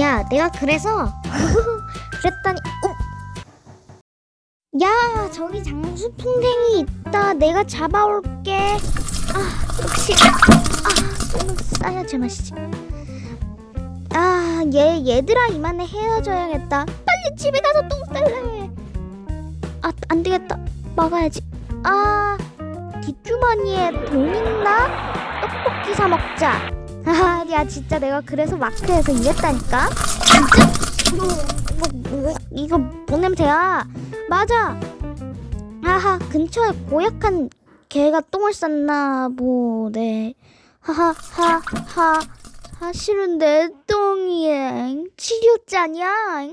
야, 내가 그래서 그랬더니 어? 야, 저기 장수풍뎅이 있다. 내가 잡아올게. 아, 역시 아, 똥을 싸야 제맛이지. 아, 얘 얘들아 이만해 헤어져야겠다. 빨리 집에 가서 똥 쌀래. 아, 안 되겠다. 막아야지. 아, 뒷주머니에 돈 있나? 떡볶이 사 먹자. 아, 야 진짜 내가 그래서 마트에서 일했다니까. 진짜? 뭐, 뭐, 뭐, 이거 뭔 냄새야? 맞아. 하하 근처에 고약한 개가 똥을 쌌나 보네. 하하하하. 내 똥이야. 치료자냐?